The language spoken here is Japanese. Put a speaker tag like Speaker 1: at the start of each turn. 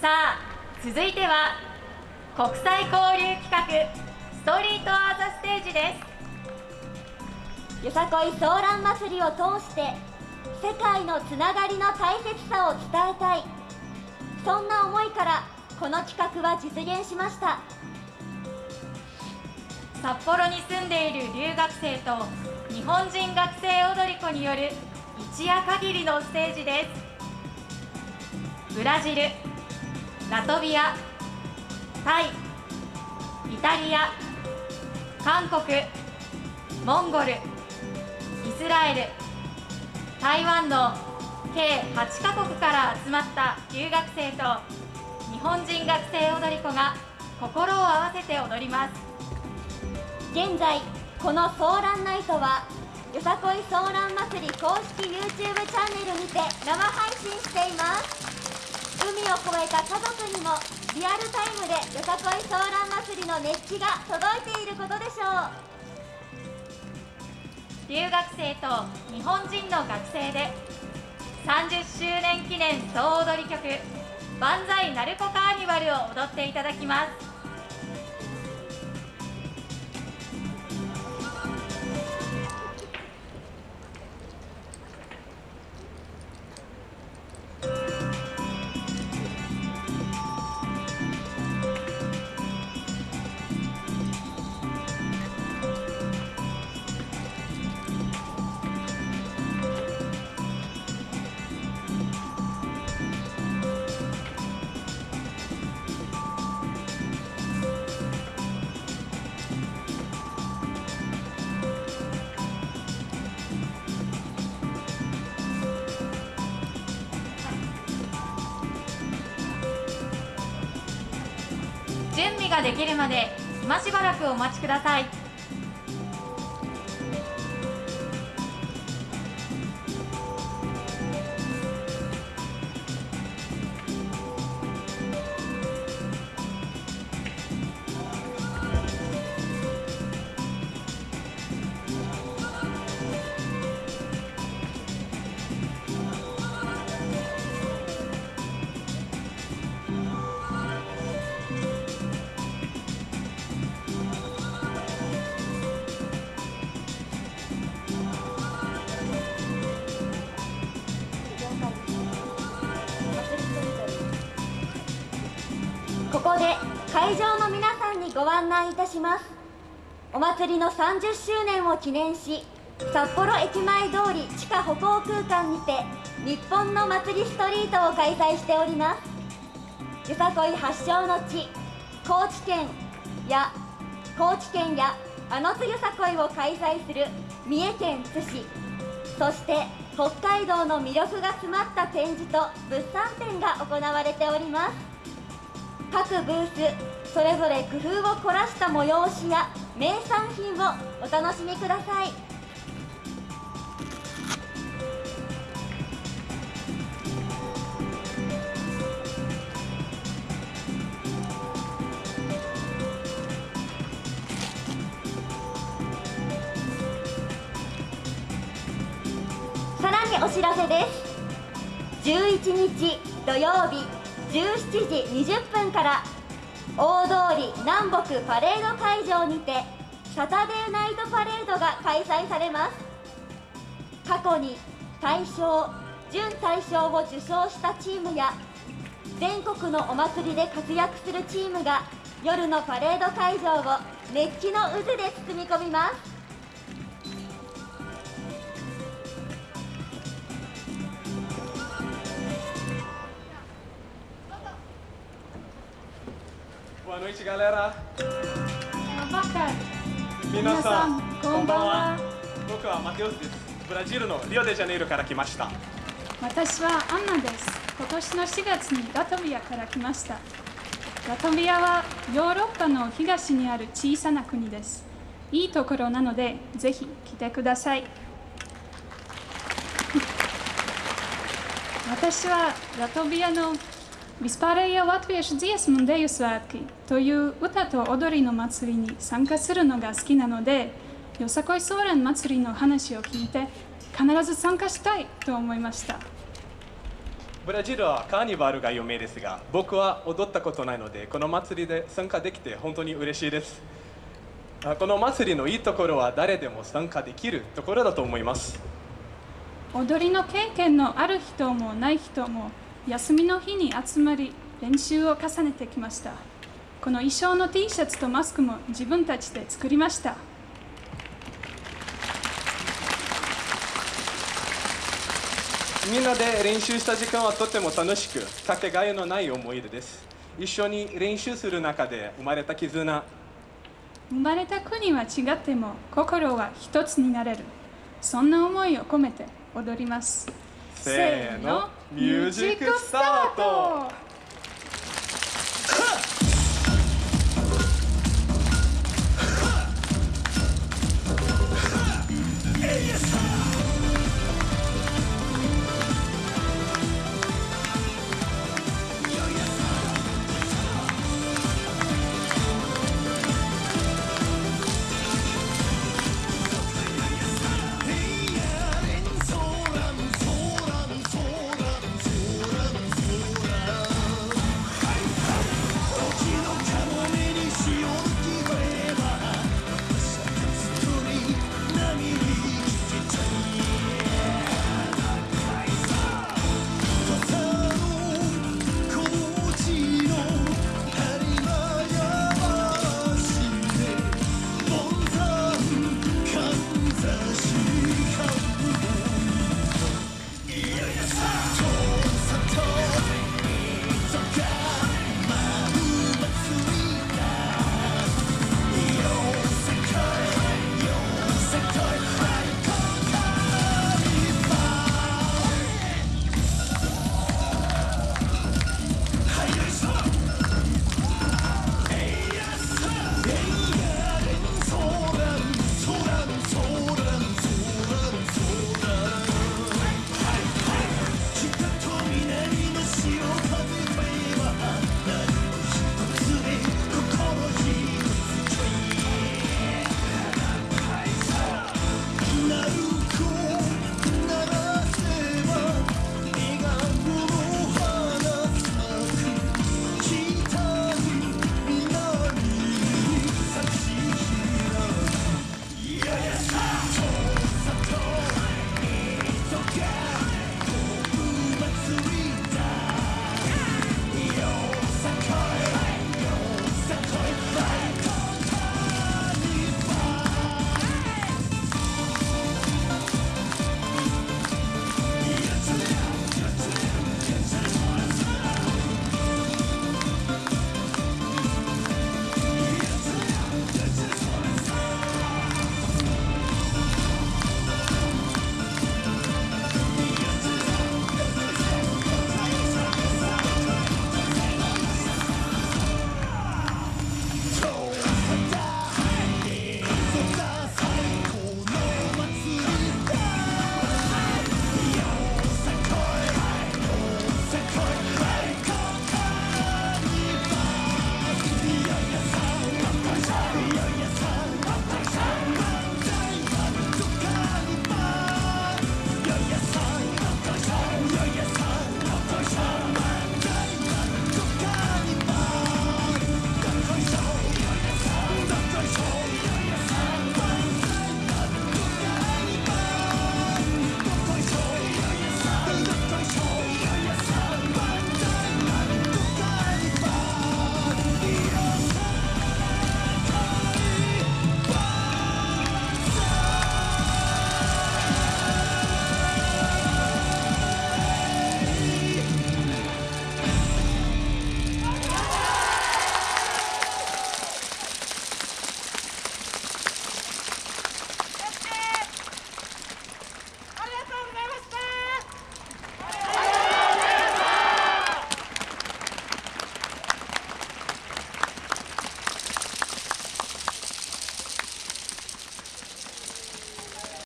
Speaker 1: さあ続いては国際交流企画ストリートアーザステージです。
Speaker 2: よさこいソーラン祭りを通して世界のつながりの大切さを伝えたい。そんな思いからこの企画は実現しました。
Speaker 1: 札幌に住んでいる留学生と日本人学生踊り子による一夜限りのステージです。ブラジルラトビアタイイタリア韓国モンゴルイスラエル台湾の計8カ国から集まった留学生と日本人学生踊り子が心を合わせて踊ります。
Speaker 2: 現在このソーランナイトはよさこいソーラン祭り公式 YouTube チャンネルにて生配信しています。海を越えた家族にもリアルタイムでよさこいソーラン祭りの熱気が届いていることでしょ
Speaker 1: う。留学生と日本人の学生で30周年記念総踊り曲「万歳鳴子カーニバル」を踊っていただきます。ができるまで今しばらくお待ちください。
Speaker 2: ここで会場の皆さんにご案内いたします。お祭りの30周年を記念し札幌駅前通り地下歩行空間にて日本の祭りストリートを開催しております。よさこい発祥の地高知県や高知県やあのつよさこいを開催する三重県津市。そして北海道の魅力が詰まった展示と物産展が行われております。各ブースそれぞれ工夫を凝らした催しや名産品をお楽しみください。さらにお知らせです。11日土曜日17時20分から大通り南北パレード会場にてサタデーナイトパレードが開催されます。過去に大賞準大賞を受賞したチームや全国のお祭りで活躍するチームが夜のパレード会場を熱気の渦で包み込みます。
Speaker 3: Boa noite, galera.
Speaker 4: 皆さん、こんばんは。
Speaker 3: 僕はマテオスです。ブラジルのリオデジャネイロから来ました。
Speaker 4: 私はアンナです。今年の4月にラトビアから来ました。ラトビアはヨーロッパの東にある小さな国です。いいところなので、ぜひ来てください。私はラトビアの Vispārējie latviešu dziesmu un deju svētki という歌と踊りの祭りに参加するのが好きなので、よさこいソーラン祭りの話を聞いて必ず参加したいと思いました。
Speaker 3: ブラジルはカーニバルが有名ですが僕は踊ったことないのでこの祭りで参加できて本当に嬉しいです。あこの祭りのいいところは誰でも参加できるところだと思います。
Speaker 4: 踊りの経験のある人もない人も休みの日に集まり練習を重ねてきましたこの衣装の T シャツとマスクも自分たちで作りました。
Speaker 3: みんなで練習した時間はとても楽しくかけがえのない思い出です。一緒に練習する中で生まれた絆。
Speaker 4: 生まれた国は違っても心は一つになれる。そんな思いを込めて踊ります。
Speaker 3: せーのミュージックスタート